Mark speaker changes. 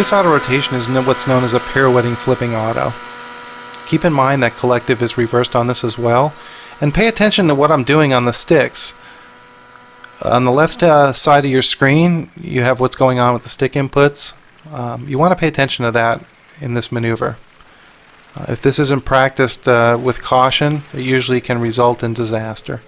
Speaker 1: This auto rotation is what's known as a pirouetting flipping auto. Keep in mind that collective is reversed on this as well, and pay attention to what I'm doing on the sticks. On the left uh, side of your screen, you have what's going on with the stick inputs. Um, you want to pay attention to that in this maneuver. Uh, if this isn't practiced uh, with caution, it usually can result in disaster.